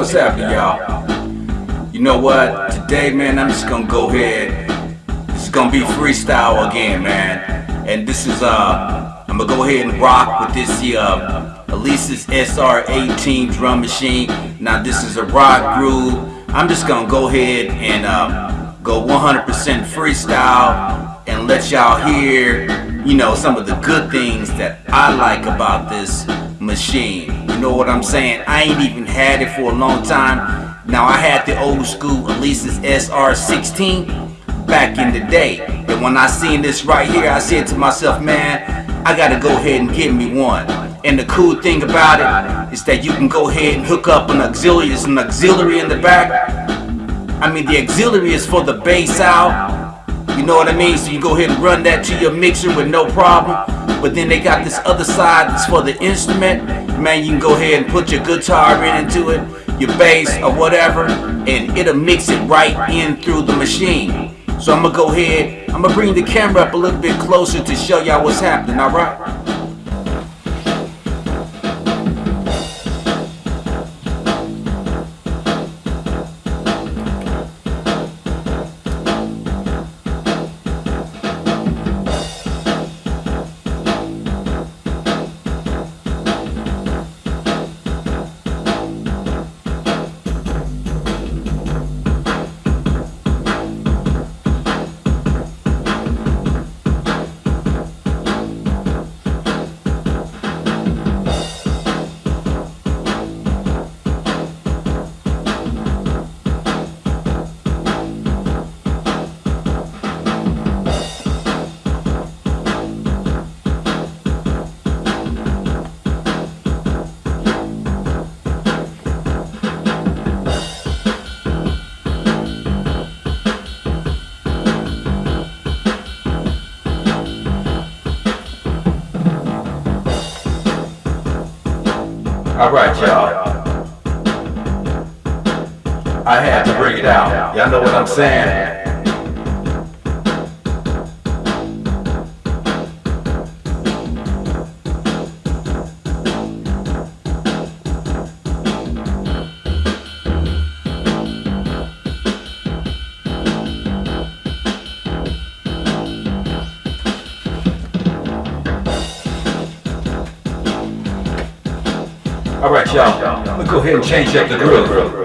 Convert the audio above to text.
what's happening, y'all? You know what? Today, man, I'm just gonna go ahead. Is gonna be freestyle again, man. And this is, uh, I'm gonna go ahead and rock with this, uh, Alesis SR18 drum machine. Now, this is a rock groove. I'm just gonna go ahead and, uh, go 100% freestyle and let y'all hear, you know, some of the good things that I like about this machine. You know what I'm saying? I ain't even had it for a long time. Now I had the old school Alesis SR16 back in the day. And when I seen this right here, I said to myself, man, I gotta go ahead and get me one. And the cool thing about it is that you can go ahead and hook up an auxiliary. There's an auxiliary in the back. I mean, the auxiliary is for the bass out. You know what I mean? So you go ahead and run that to your mixer with no problem. But then they got this other side that's for the instrument. Man, you can go ahead and put your guitar in into it, your bass or whatever, and it'll mix it right in through the machine. So I'm gonna go ahead, I'm gonna bring the camera up a little bit closer to show y'all what's happening, alright? Alright, y'all. I had to bring it out. Y'all know what I'm saying? Alright, y'all. Let's go ahead and change up the groove.